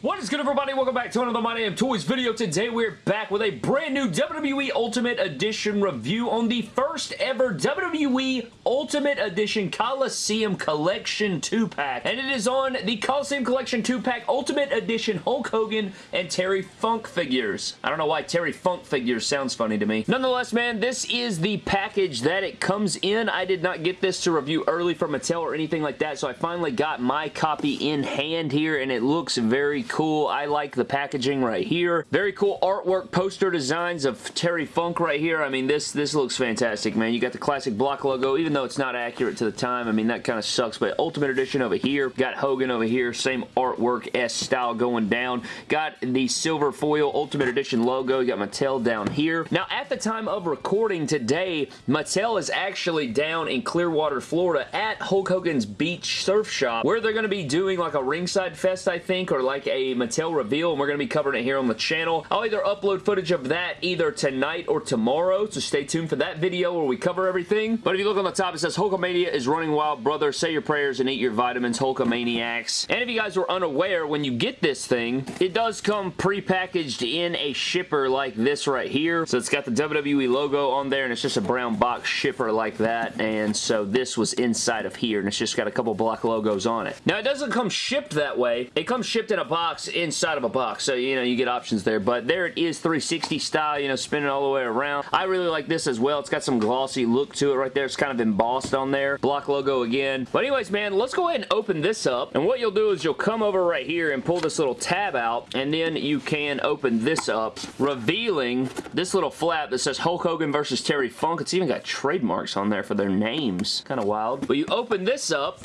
What is good everybody? Welcome back to another My Damn Toys video. Today we're back with a brand new WWE Ultimate Edition review on the first ever WWE Ultimate Edition Coliseum Collection 2-pack. And it is on the Coliseum Collection 2-pack Ultimate Edition Hulk Hogan and Terry Funk figures. I don't know why Terry Funk figures sounds funny to me. Nonetheless, man, this is the package that it comes in. I did not get this to review early from Mattel or anything like that, so I finally got my copy in hand here, and it looks very cool. I like the packaging right here. Very cool artwork poster designs of Terry Funk right here. I mean, this, this looks fantastic, man. You got the classic block logo, even though it's not accurate to the time. I mean, that kind of sucks, but Ultimate Edition over here. Got Hogan over here. Same artwork S style going down. Got the silver foil Ultimate Edition logo. You got Mattel down here. Now, at the time of recording today, Mattel is actually down in Clearwater, Florida at Hulk Hogan's Beach Surf Shop, where they're going to be doing like a ringside fest, I think, or like a Mattel reveal, and we're going to be covering it here on the channel. I'll either upload footage of that either tonight or tomorrow, so stay tuned for that video where we cover everything. But if you look on the top, it says Hulkamania is running wild, brother. Say your prayers and eat your vitamins, Hulkamaniacs. And if you guys were unaware, when you get this thing, it does come pre-packaged in a shipper like this right here. So it's got the WWE logo on there, and it's just a brown box shipper like that. And so this was inside of here, and it's just got a couple block logos on it. Now, it doesn't come shipped that way. It comes shipped in a box inside of a box, so, you know, you get options there. But there it is, 360 style, you know, spinning all the way around. I really like this as well. It's got some glossy look to it right there. It's kind of embossed on there. Block logo again. But anyways, man, let's go ahead and open this up. And what you'll do is you'll come over right here and pull this little tab out, and then you can open this up, revealing this little flap that says Hulk Hogan versus Terry Funk. It's even got trademarks on there for their names. Kind of wild. But you open this up,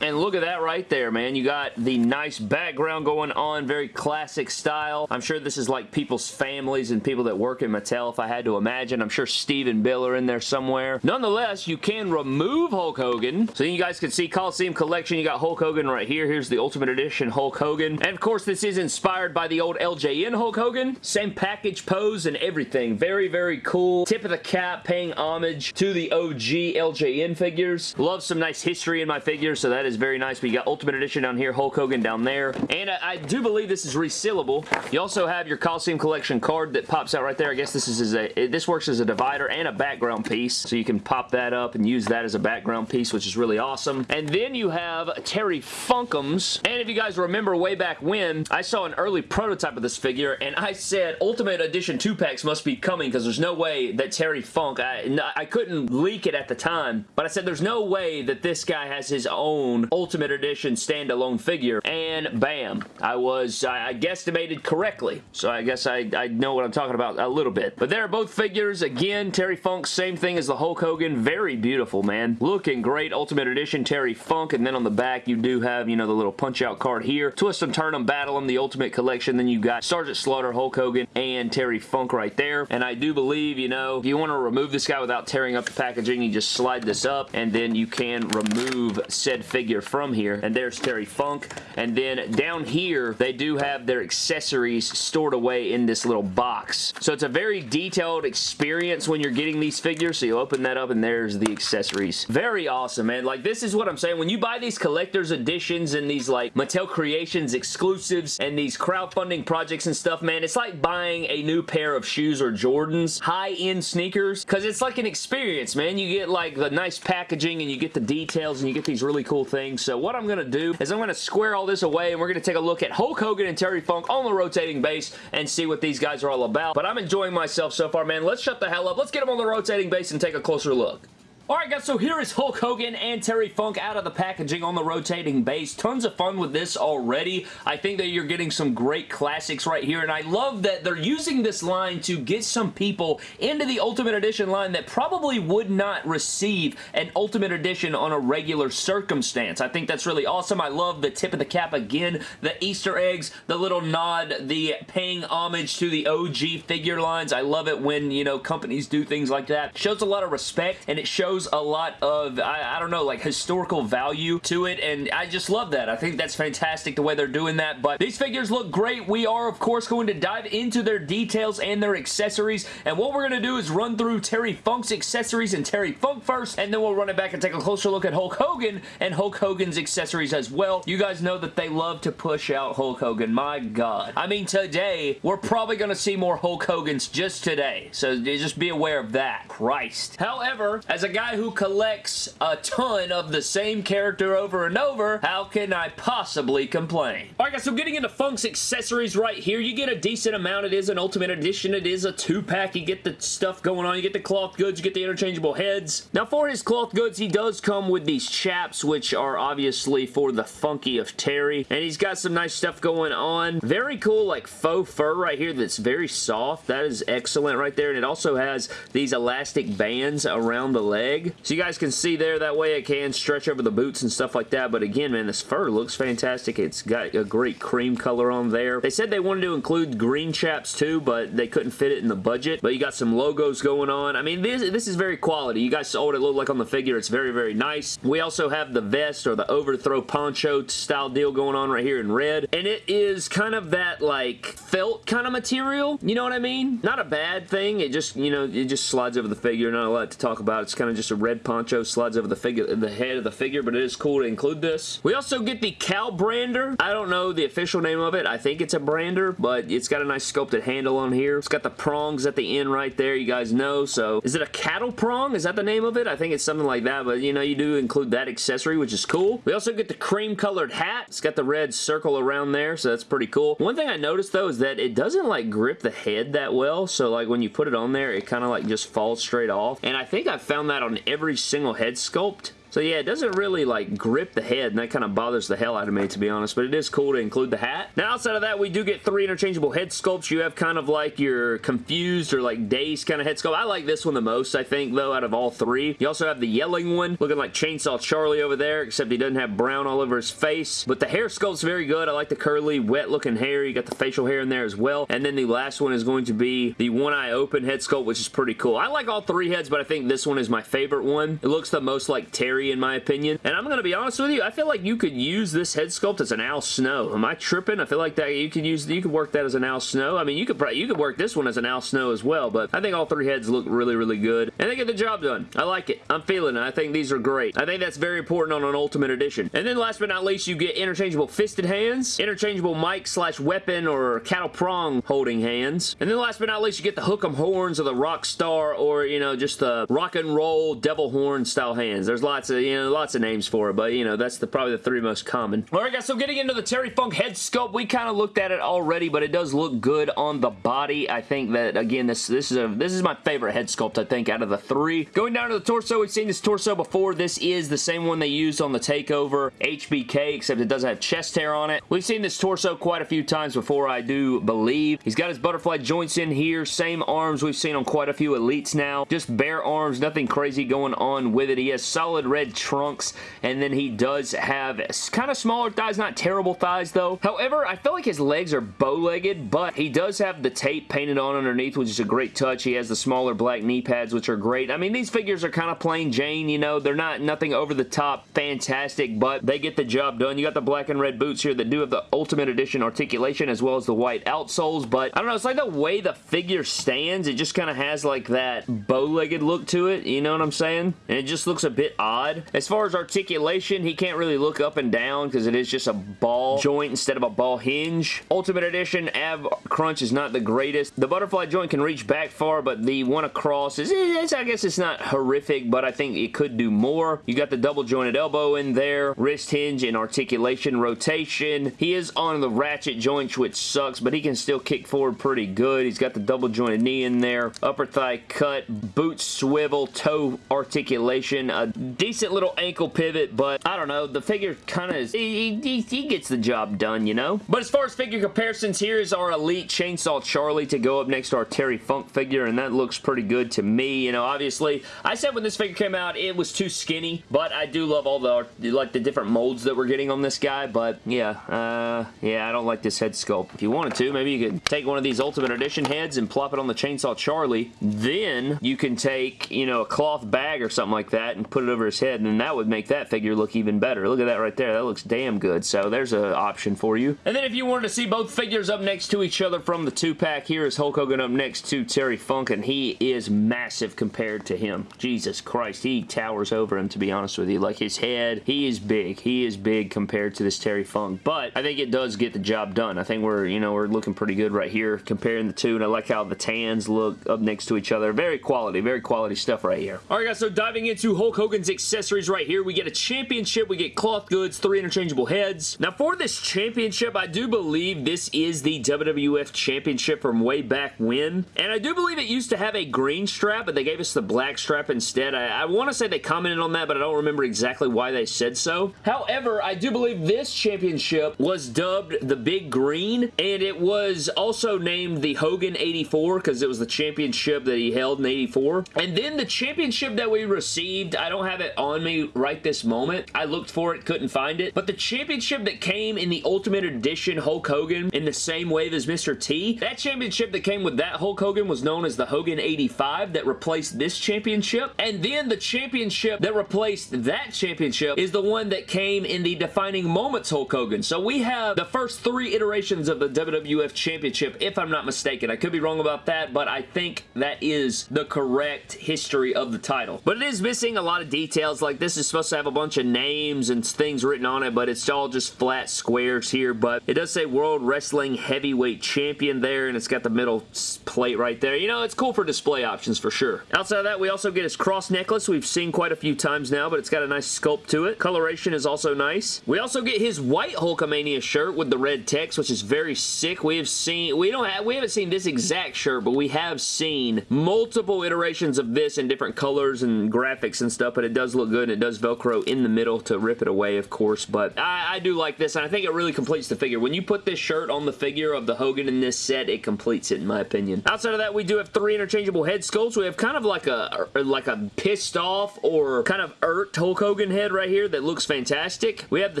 and look at that right there, man. You got the nice background going on, very classic style. I'm sure this is like people's families and people that work in Mattel, if I had to imagine. I'm sure Steve and Bill are in there somewhere. Nonetheless, you can remove Hulk Hogan. So you guys can see Coliseum Collection. You got Hulk Hogan right here. Here's the Ultimate Edition Hulk Hogan. And of course, this is inspired by the old LJN Hulk Hogan. Same package pose and everything. Very, very cool. Tip of the cap paying homage to the OG LJN figures. Love some nice history in my figures, so that is very nice. We got Ultimate Edition down here, Hulk Hogan down there. And I, I do believe this is resealable. You also have your Coliseum Collection card that pops out right there. I guess this is a this works as a divider and a background piece, so you can pop that up and use that as a background piece, which is really awesome. And then you have Terry Funkums. And if you guys remember way back when, I saw an early prototype of this figure, and I said Ultimate Edition 2-packs must be coming because there's no way that Terry Funk, I, I couldn't leak it at the time, but I said there's no way that this guy has his own Ultimate Edition standalone figure, and bam, I was, I, I guesstimated correctly, so I guess I, I know what I'm talking about a little bit. But there are both figures, again, Terry Funk, same thing as the Hulk Hogan, very beautiful, man. Looking great, Ultimate Edition Terry Funk, and then on the back you do have, you know, the little punch-out card here. Twist them, turn them, battle them, the Ultimate Collection, then you got Sergeant Slaughter, Hulk Hogan, and Terry Funk right there. And I do believe, you know, if you want to remove this guy without tearing up the packaging, you just slide this up, and then you can remove said figure from here. And there's Terry Funk. And then down here, they do have their accessories stored away in this little box. So it's a very detailed experience when you're getting these figures. So you open that up, and there's the accessories. Very awesome, man. Like, this is what I'm saying. When you buy these collector's editions and these, like, Mattel Creations exclusives and these crowdfunding projects and stuff, man, it's like buying a new pair of shoes or Jordans, high-end sneakers, because it's like an experience, man. You get, like, the nice packaging and you get the details and you get these really cool things. So what I'm going to do is I'm going to square all this away and we're going to take a look at Hulk Hogan and Terry Funk on the rotating base and see what these guys are all about. But I'm enjoying myself so far, man. Let's shut the hell up. Let's get them on the rotating base and take a closer look. Alright guys, so here is Hulk Hogan and Terry Funk out of the packaging on the rotating base. Tons of fun with this already. I think that you're getting some great classics right here, and I love that they're using this line to get some people into the Ultimate Edition line that probably would not receive an Ultimate Edition on a regular circumstance. I think that's really awesome. I love the tip of the cap again, the Easter eggs, the little nod, the paying homage to the OG figure lines. I love it when, you know, companies do things like that. Shows a lot of respect, and it shows shows a lot of, I, I don't know, like historical value to it, and I just love that. I think that's fantastic the way they're doing that, but these figures look great. We are, of course, going to dive into their details and their accessories, and what we're going to do is run through Terry Funk's accessories and Terry Funk first, and then we'll run it back and take a closer look at Hulk Hogan and Hulk Hogan's accessories as well. You guys know that they love to push out Hulk Hogan. My God. I mean, today, we're probably going to see more Hulk Hogan's just today, so just be aware of that. Christ. However, as a guy who collects a ton of the same character over and over, how can I possibly complain? Alright guys, so getting into Funk's accessories right here, you get a decent amount. It is an Ultimate Edition. It is a two-pack. You get the stuff going on. You get the cloth goods. You get the interchangeable heads. Now, for his cloth goods, he does come with these chaps, which are obviously for the funky of Terry. And he's got some nice stuff going on. Very cool, like, faux fur right here that's very soft. That is excellent right there. And it also has these elastic bands around the leg. So you guys can see there, that way it can stretch over the boots and stuff like that. But again, man, this fur looks fantastic. It's got a great cream color on there. They said they wanted to include green chaps too, but they couldn't fit it in the budget. But you got some logos going on. I mean, this, this is very quality. You guys saw what it looked like on the figure. It's very, very nice. We also have the vest or the overthrow poncho style deal going on right here in red. And it is kind of that like felt kind of material. You know what I mean? Not a bad thing. It just, you know, it just slides over the figure. Not a lot to talk about. It's kind of just a red poncho slides over the figure, the head of the figure, but it is cool to include this. We also get the cow brander. I don't know the official name of it. I think it's a brander, but it's got a nice sculpted handle on here. It's got the prongs at the end right there. You guys know. So is it a cattle prong? Is that the name of it? I think it's something like that, but you know, you do include that accessory, which is cool. We also get the cream colored hat. It's got the red circle around there, so that's pretty cool. One thing I noticed though is that it doesn't like grip the head that well, so like when you put it on there, it kind of like just falls straight off. And I think I found that on every single head sculpt. So yeah, it doesn't really like grip the head and that kind of bothers the hell out of me to be honest, but it is cool to include the hat. Now outside of that, we do get three interchangeable head sculpts. You have kind of like your confused or like dazed kind of head sculpt. I like this one the most, I think, though, out of all three. You also have the yelling one, looking like Chainsaw Charlie over there, except he doesn't have brown all over his face. But the hair sculpt's very good. I like the curly, wet looking hair. You got the facial hair in there as well. And then the last one is going to be the one eye open head sculpt, which is pretty cool. I like all three heads, but I think this one is my favorite one. It looks the most like Terry in my opinion. And I'm going to be honest with you, I feel like you could use this head sculpt as an Al Snow. Am I tripping? I feel like that you could use, you could work that as an Al Snow. I mean, you could probably, you could work this one as an Al Snow as well, but I think all three heads look really, really good. And they get the job done. I like it. I'm feeling it. I think these are great. I think that's very important on an Ultimate Edition. And then last but not least, you get interchangeable fisted hands, interchangeable mic slash weapon or cattle prong holding hands. And then last but not least, you get the hook'em horns or the rock star or, you know, just the rock and roll devil horn style hands. There's lots of, you know, lots of names for it, but you know, that's the probably the three most common. Alright guys, so getting into the Terry Funk head sculpt, we kind of looked at it already, but it does look good on the body. I think that, again, this, this, is a, this is my favorite head sculpt, I think, out of the three. Going down to the torso, we've seen this torso before. This is the same one they used on the TakeOver HBK, except it does have chest hair on it. We've seen this torso quite a few times before, I do believe. He's got his butterfly joints in here, same arms we've seen on quite a few Elites now. Just bare arms, nothing crazy going on with it. He has solid red trunks, and then he does have kind of smaller thighs, not terrible thighs though. However, I feel like his legs are bow-legged, but he does have the tape painted on underneath, which is a great touch. He has the smaller black knee pads, which are great. I mean, these figures are kind of plain Jane, you know. They're not nothing over the top fantastic, but they get the job done. You got the black and red boots here that do have the Ultimate Edition articulation as well as the white outsoles, but I don't know, it's like the way the figure stands, it just kind of has like that bow-legged look to it, you know what I'm saying? And it just looks a bit odd. As far as articulation, he can't really look up and down because it is just a ball joint instead of a ball hinge. Ultimate Edition ab crunch is not the greatest. The butterfly joint can reach back far, but the one across is, eh, is I guess it's not horrific, but I think it could do more. You got the double jointed elbow in there, wrist hinge and articulation rotation. He is on the ratchet joint, which sucks, but he can still kick forward pretty good. He's got the double jointed knee in there, upper thigh cut, boot swivel, toe articulation, a decent decent little ankle pivot, but I don't know. The figure kind of, he, he, he gets the job done, you know? But as far as figure comparisons, here is our Elite Chainsaw Charlie to go up next to our Terry Funk figure, and that looks pretty good to me. You know, obviously, I said when this figure came out, it was too skinny, but I do love all the, like, the different molds that we're getting on this guy, but yeah, uh, yeah, I don't like this head sculpt. If you wanted to, maybe you could take one of these Ultimate Edition heads and plop it on the Chainsaw Charlie. Then you can take, you know, a cloth bag or something like that and put it over his head, and then that would make that figure look even better. Look at that right there. That looks damn good. So there's an option for you. And then if you wanted to see both figures up next to each other from the two-pack, here is Hulk Hogan up next to Terry Funk, and he is massive compared to him. Jesus Christ, he towers over him, to be honest with you. Like, his head, he is big. He is big compared to this Terry Funk, but I think it does get the job done. I think we're, you know, we're looking pretty good right here comparing the two, and I like how the tans look up next to each other. Very quality, very quality stuff right here. All right, guys, so diving into Hulk Hogan's accessories right here, we get a championship, we get cloth goods, three interchangeable heads. Now, for this championship, I do believe this is the WWF Championship from way back when, and I do believe it used to have a green strap, but they gave us the black strap instead. I, I want to say they commented on that, but I don't remember exactly why they said so. However, I do believe this championship was dubbed the Big Green, and it was also named the Hogan 84 because it was the championship that he held in 84. And then the championship that we received, I don't have it on me right this moment. I looked for it, couldn't find it. But the championship that came in the Ultimate Edition Hulk Hogan in the same wave as Mr. T, that championship that came with that Hulk Hogan was known as the Hogan 85 that replaced this championship. And then the championship that replaced that championship is the one that came in the Defining Moments Hulk Hogan. So we have the first three iterations of the WWF Championship, if I'm not mistaken. I could be wrong about that, but I think that is the correct history of the title. But it is missing a lot of details. Like this is supposed to have a bunch of names and things written on it, but it's all just flat squares here. But it does say World Wrestling Heavyweight Champion there, and it's got the middle plate right there. You know, it's cool for display options for sure. Outside of that, we also get his cross necklace. We've seen quite a few times now, but it's got a nice sculpt to it. Coloration is also nice. We also get his white Hulkamania shirt with the red text, which is very sick. We have seen, we don't have, we haven't seen this exact shirt, but we have seen multiple iterations of this in different colors and graphics and stuff, but it does look good. And it does Velcro in the middle to rip it away, of course, but I, I do like this, and I think it really completes the figure. When you put this shirt on the figure of the Hogan in this set, it completes it, in my opinion. Outside of that, we do have three interchangeable head sculpts. We have kind of like a, er, like a pissed off or kind of irked Hulk Hogan head right here that looks fantastic. We have the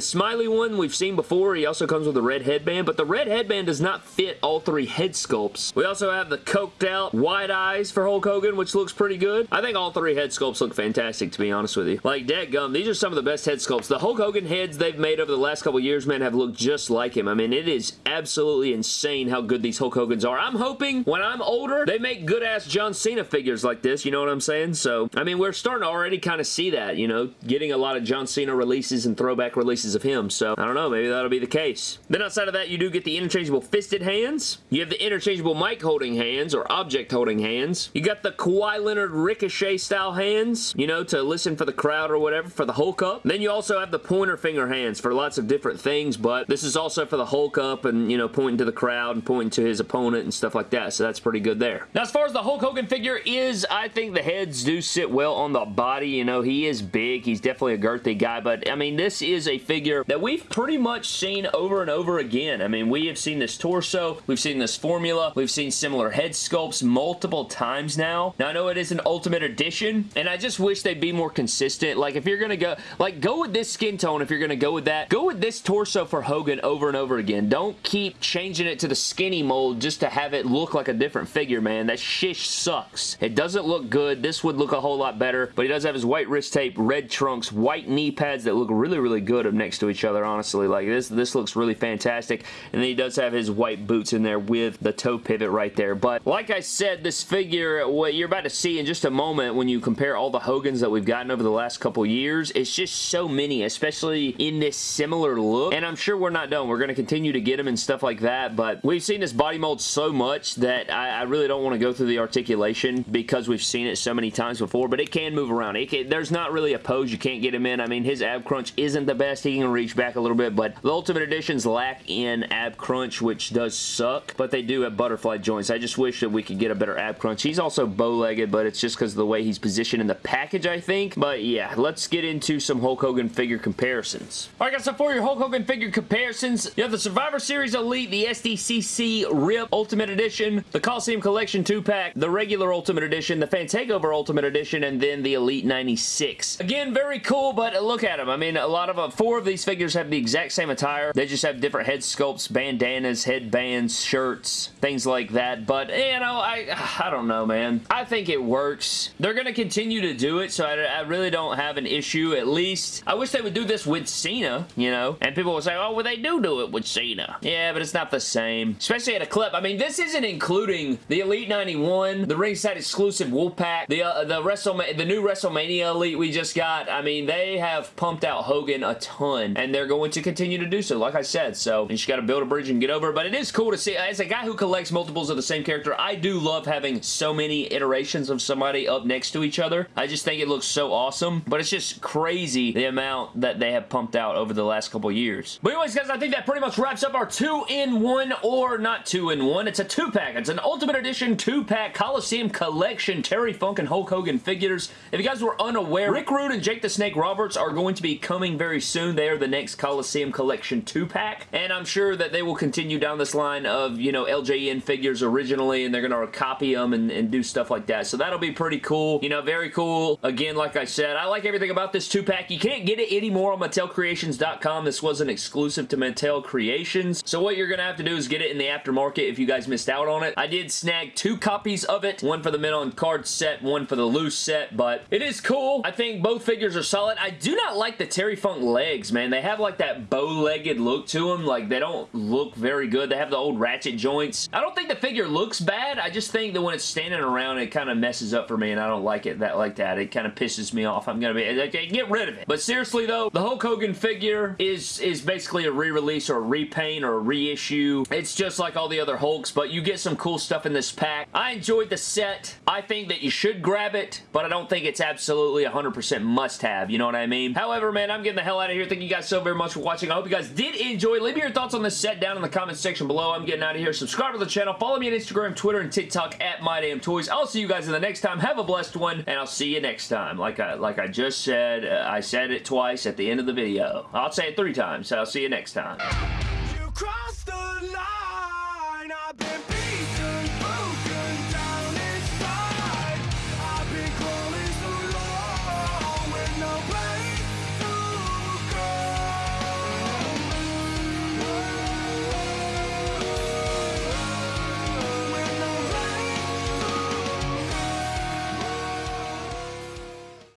smiley one we've seen before. He also comes with a red headband, but the red headband does not fit all three head sculpts. We also have the coked out wide eyes for Hulk Hogan, which looks pretty good. I think all three head sculpts look fantastic, to be honest with you. Like, Dead gum, these are some of the best head sculpts. The Hulk Hogan heads they've made over the last couple years, man, have looked just like him. I mean, it is absolutely insane how good these Hulk Hogans are. I'm hoping when I'm older, they make good-ass John Cena figures like this, you know what I'm saying? So, I mean, we're starting to already kind of see that, you know, getting a lot of John Cena releases and throwback releases of him. So, I don't know, maybe that'll be the case. Then outside of that, you do get the interchangeable fisted hands. You have the interchangeable mic holding hands or object holding hands. You got the Kawhi Leonard Ricochet style hands, you know, to listen for the crowd or whatever for the Hulk up. Then you also have the pointer finger hands for lots of different things, but this is also for the Hulk up and, you know, pointing to the crowd and pointing to his opponent and stuff like that, so that's pretty good there. Now, as far as the Hulk Hogan figure is, I think the heads do sit well on the body. You know, he is big. He's definitely a girthy guy, but, I mean, this is a figure that we've pretty much seen over and over again. I mean, we have seen this torso. We've seen this formula. We've seen similar head sculpts multiple times now. Now, I know it is an Ultimate Edition, and I just wish they'd be more consistent. Like, if you're going to go, like, go with this skin tone if you're going to go with that. Go with this torso for Hogan over and over again. Don't keep changing it to the skinny mold just to have it look like a different figure, man. That shish sucks. It doesn't look good. This would look a whole lot better, but he does have his white wrist tape, red trunks, white knee pads that look really, really good up next to each other, honestly. Like, this, this looks really fantastic, and then he does have his white boots in there with the toe pivot right there, but like I said, this figure, what you're about to see in just a moment when you compare all the Hogans that we've gotten over the last couple years, it's just so many, especially in this similar look, and I'm sure we're not done. We're going to continue to get them and stuff like that, but we've seen this body mold so much that I, I really don't want to go through the articulation because we've seen it so many times before, but it can move around. Can, there's not really a pose you can't get him in. I mean, his ab crunch isn't the best. He can reach back a little bit, but the Ultimate Editions lack in ab crunch, which does suck, but they do have butterfly joints. I just wish that we could get a better ab crunch. He's also bow-legged, but it's just because of the way he's positioned in the package, I think, but yeah, let's get into some Hulk Hogan figure comparisons. Alright guys, so for your Hulk Hogan figure comparisons, you have the Survivor Series Elite, the SDCC RIP Ultimate Edition, the Coliseum Collection 2-pack, the regular Ultimate Edition, the Fan Takeover Ultimate Edition, and then the Elite 96. Again, very cool, but look at them. I mean, a lot of, uh, four of these figures have the exact same attire. They just have different head sculpts, bandanas, headbands, shirts, things like that. But, you know, I, I don't know, man. I think it works. They're going to continue to do it, so I, I really don't have an issue, at least. I wish they would do this with Cena, you know? And people will say, oh, well, they do do it with Cena. Yeah, but it's not the same. Especially at a clip. I mean, this isn't including the Elite 91, the ringside exclusive Wolfpack, the, uh, the, WrestleMania, the new WrestleMania Elite we just got. I mean, they have pumped out Hogan a ton, and they're going to continue to do so, like I said. So, you just got to build a bridge and get over. But it is cool to see. As a guy who collects multiples of the same character, I do love having so many iterations of somebody up next to each other. I just think it looks so awesome, but it's just crazy the amount that they have pumped out over the last couple years. But anyways, guys, I think that pretty much wraps up our two-in-one, or not two-in-one. It's a two-pack. It's an Ultimate Edition two-pack Coliseum Collection Terry Funk and Hulk Hogan figures. If you guys were unaware, Rick Rude and Jake the Snake Roberts are going to be coming very soon. They are the next Coliseum Collection two-pack, and I'm sure that they will continue down this line of, you know, LJN figures originally, and they're going to copy them and, and do stuff like that. So that'll be pretty cool. You know, very cool. Again, like I said, I like everything about this two-pack. You can't get it anymore on MattelCreations.com. This was an exclusive to Mattel Creations. So what you're going to have to do is get it in the aftermarket if you guys missed out on it. I did snag two copies of it. One for the mint on card set, one for the loose set, but it is cool. I think both figures are solid. I do not like the Terry Funk legs, man. They have like that bow-legged look to them. Like they don't look very good. They have the old ratchet joints. I don't think the figure looks bad. I just think that when it's standing around, it kind of messes up for me and I don't like it that like that. It kind of pisses me off. I'm going to be, okay, get rid of it. But seriously though, the Hulk Hogan figure is, is basically a re-release or a repaint or a reissue. It's just like all the other Hulks, but you get some cool stuff in this pack. I enjoyed the set. I think that you should grab it, but I don't think it's absolutely 100% must-have. You know what I mean? However, man, I'm getting the hell out of here. Thank you guys so very much for watching. I hope you guys did enjoy. Leave me your thoughts on this set down in the comment section below. I'm getting out of here. Subscribe to the channel. Follow me on Instagram, Twitter, and TikTok at MyDamnToys. I'll see you guys in the next time. Have a blessed one, and I'll see you next time. Like I, like I just said, uh, I said it twice at the end of the video. I'll say it three times, so I'll see you next time.